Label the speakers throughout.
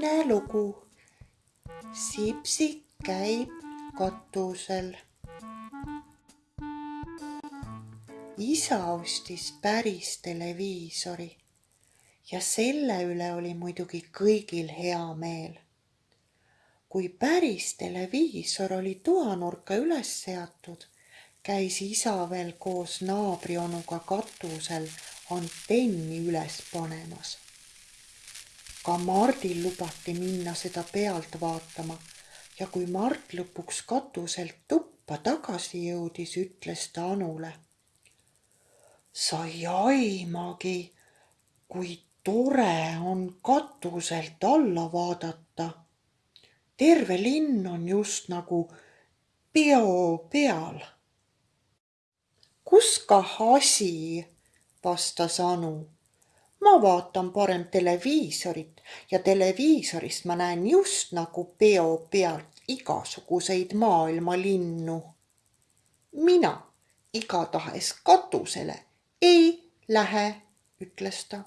Speaker 1: teine lugu. Sipsik käib katusel. isa ostis päris televiisori ja selle üle oli muidugi kõigil hea meel. kui päris televiisor oli toanurka üles seatud, käis isa veel koos naabrionuga katusel antenni üles panemas ka Mardil lubati minna seda pealt vaatama ja kui Mart lõpuks katuselt tuppa tagasi jõudis, ütles ta Anule. sa ei aimagi, kui tore on katuselt alla vaadata. terve linn on just nagu peo peal. kus kah asi, vastas Anu ma vaatan parem televiisorit ja televiisorist ma näen just nagu peo pealt igasuguseid maailma linnu. mina igatahes katusele ei lähe, ütles ta.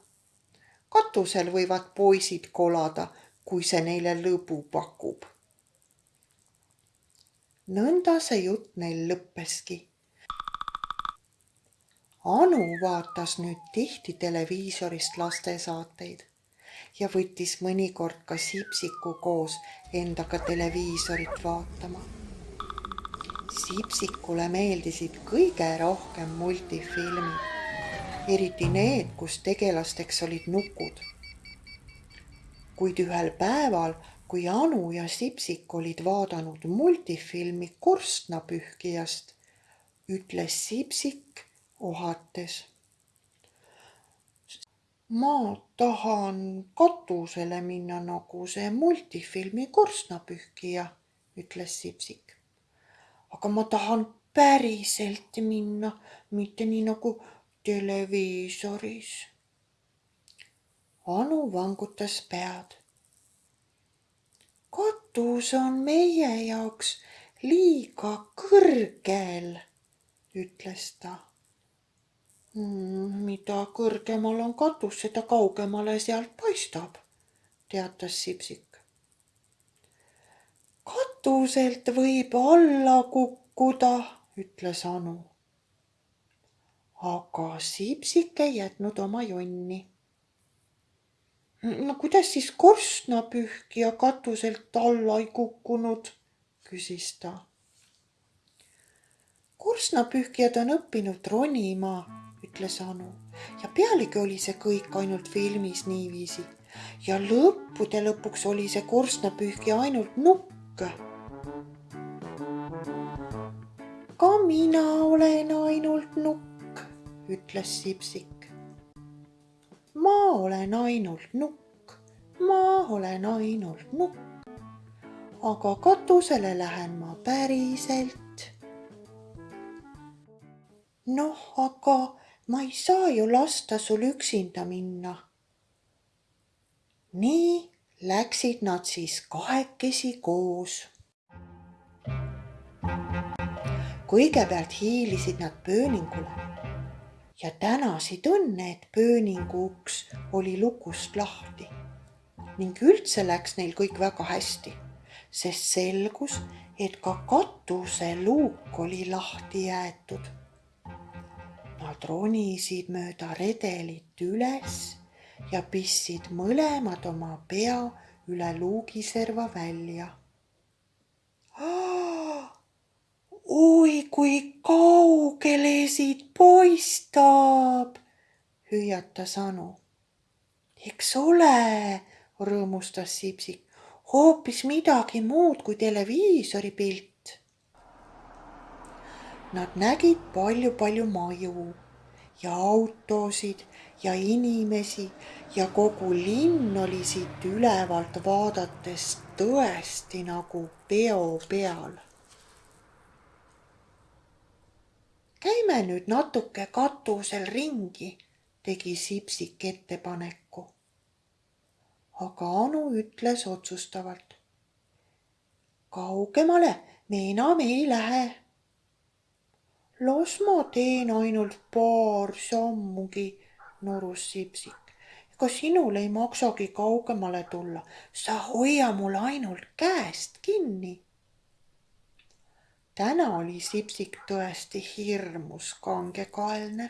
Speaker 1: katusel võivad poisid kolada, kui see neile lõbu pakub. nõnda see jutt neil lõppeski Anu vaatas nüüd tihti televiisorist lastesaateid ja võttis mõnikord ka Sipsiku koos endaga televiisorit vaatama. Sipsikule meeldisid kõige rohkem multifilmid, eriti need, kus tegelasteks olid nukud. kuid ühel päeval, kui Anu ja Sipsik olid vaadanud multifilmi Korstnapühkijast, ütles Sipsik ohates. ma tahan katusele minna nagu see multifilmi Korstnapühkija, ütles Sipsik. aga ma tahan päriselt minna, mitte nii nagu televiisoris. Anu vangutas pead. katus on meie jaoks liiga kõrgel, ütles ta mida kõrgemal on katus, seda kaugemale sealt paistab, teatas Sipsik. katuselt võib alla kukkuda, ütles Anu. aga Sipsik ei jätnud oma jonni. no kuidas siis korstnapühkija katuselt alla ei kukkunud, küsis ta. korstnapühkijad on õppinud ronima ütles Anu ja pealegi oli see kõik ainult filmis niiviisi ja lõppude lõpuks oli see korstnapühkija ainult nukk. ka mina olen ainult nukk, ütles Sipsik. ma olen ainult nukk, ma olen ainult nukk, aga katusele lähen ma päriselt. noh, aga ma ei saa ju lasta sul üksinda minna. nii läksid nad siis kahekesi koos. kõigepealt hiilisid nad pööningule ja tänasid õnne, et pööningu uks oli lukust lahti ning üldse läks neil kõik väga hästi, sest selgus, et ka katuseluuk oli lahti jäetud Nad ronisid mööda redelit üles ja pistsid mõlemad oma pea üle luugiserva välja. oi kui kaugele siit paistab, hüüatas Anu. eks ole, rõõmustas Sipsik, hoopis midagi muud kui televiisori pilt. Nad nägid palju-palju maju ja autosid ja inimesi ja kogu linn oli siit ülevalt vaadates tõesti nagu peo peal. käime nüüd natuke katusel ringi, tegi Sipsik ettepaneku. aga Anu ütles otsustavalt. kaugemale me enam ei lähe las ma teen ainult paar sammugi, norus Sipsik. ka sinul ei maksagi kaugemale tulla, sa hoia mul ainult käest kinni. täna oli Sipsik tõesti hirmus kangekaelne.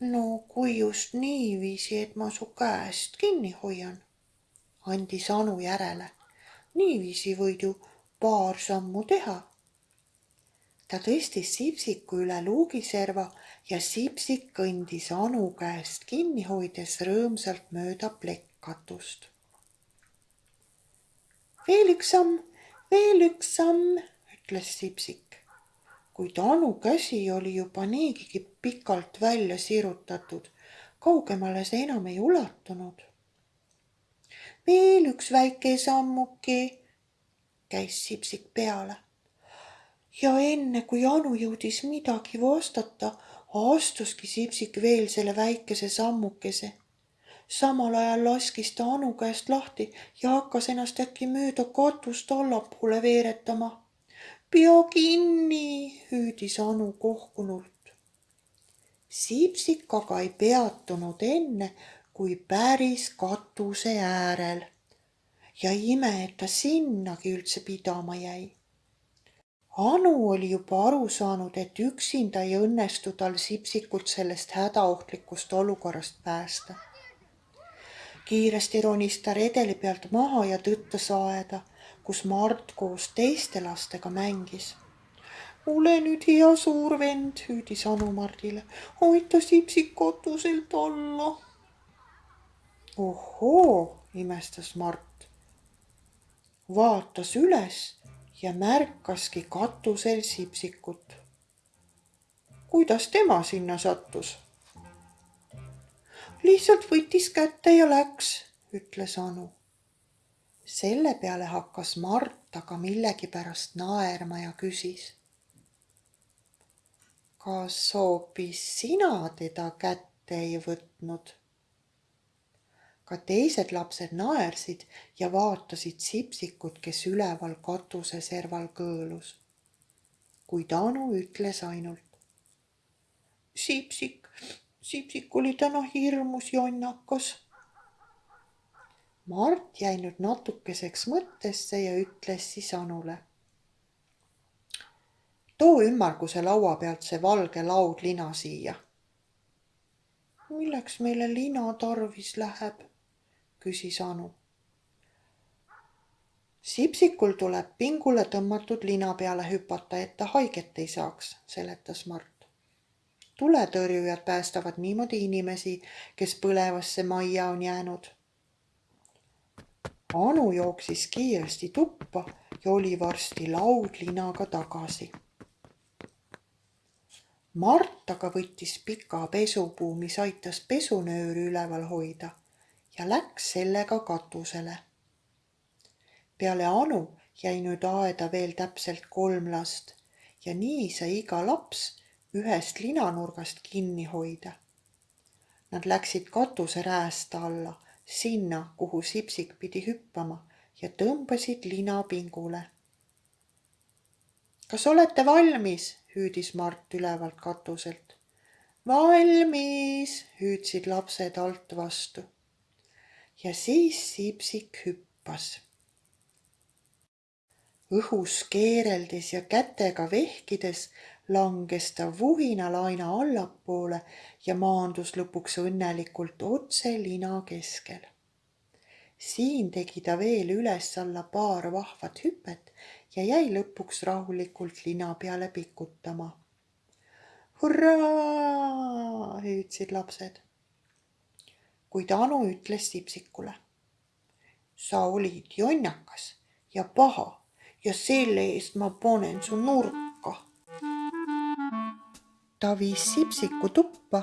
Speaker 1: no kui just niiviisi, et ma su käest kinni hoian, andis Anu järele. niiviisi võid ju paar sammu teha ta tõstis Sipsiku üle luugiserva ja Sipsik kõndis Anu käest kinni hoides rõõmsalt mööda plekkatust. veel üks samm, veel üks samm, ütles Sipsik, kuid Anu käsi oli juba niigigi pikalt välja sirutatud, kaugemale see enam ei ulatunud. veel üks väike sammuke, käis Sipsik peale ja enne kui Anu jõudis midagi vastata, astuski Sipsik veel selle väikese sammukese. samal ajal laskis ta Anu käest lahti ja hakkas ennast äkki mööda katust allapoole veeretama. pea kinni, hüüdis Anu kohkunult. Sipsik aga ei peatunud enne, kui päris katuse äärel ja ime, et ta sinnagi üldse pidama jäi Anu oli juba aru saanud, et üksinda ei õnnestu tal Sipsikut sellest hädaohtlikust olukorrast päästa. kiiresti ronis ta redeli pealt maha ja tõttas aeda, kus Mart koos teiste lastega mängis. ole nüüd hea suur vend, hüüdis Anu Mardile, aita Sipsik katuselt alla. ohoo, imestas Mart. vaatas üles ja märkaski katusel Sipsikut. kuidas tema sinna sattus? lihtsalt võttis kätte ja läks, ütles Anu. selle peale hakkas Mart aga millegipärast naerma ja küsis. kas hoopis sina teda kätte ei võtnud? Ka teised lapsed naersid ja vaatasid Sipsikut, kes üleval katuse serval kõõlus. kuid Anu ütles ainult. Sipsik, Sipsik oli täna hirmus jonnakas. Mart jäi nüüd natukeseks mõttesse ja ütles siis Anule. too ümmarguse laua pealt see valge laudlina siia. milleks meile lina tarvis läheb? Küsis Anu. Sipsikul tuleb pingule tõmmatud lina peale hüpata, et ta haiget ei saaks, seletas Mart. tuletõrjujad päästavad niimoodi inimesi, kes põlevasse majja on jäänud. Anu jooksis kiiresti tuppa ja oli varsti laudlinaga tagasi. Mart aga võttis pika pesupuu, mis aitas pesunööri üleval hoida ja läks sellega katusele. peale Anu jäi nüüd aeda veel täpselt kolm last ja nii sai iga laps ühest linanurgast kinni hoida. Nad läksid katuse rääst alla, sinna, kuhu Sipsik pidi hüppama ja tõmbasid lina pingule. kas olete valmis? hüüdis Mart ülevalt katuselt. valmis, hüüdsid lapsed alt vastu ja siis Sipsik hüppas. õhus keereldes ja kätega vehkides langes ta vuhinalaina allapoole ja maandus lõpuks õnnelikult otse lina keskel. siin tegi ta veel üles-alla paar vahvat hüpet ja jäi lõpuks rahulikult lina peale pikutama. hurraa, hüüdsid lapsed kuid Anu ütles Sipsikule. sa olid jonnakas ja paha ja selle eest ma panen su nurka. ta viis Sipsiku tuppa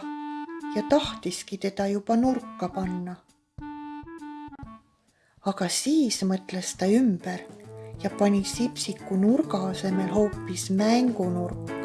Speaker 1: ja tahtiski teda juba nurka panna. aga siis mõtles ta ümber ja pani Sipsiku nurga asemel hoopis mängunurka.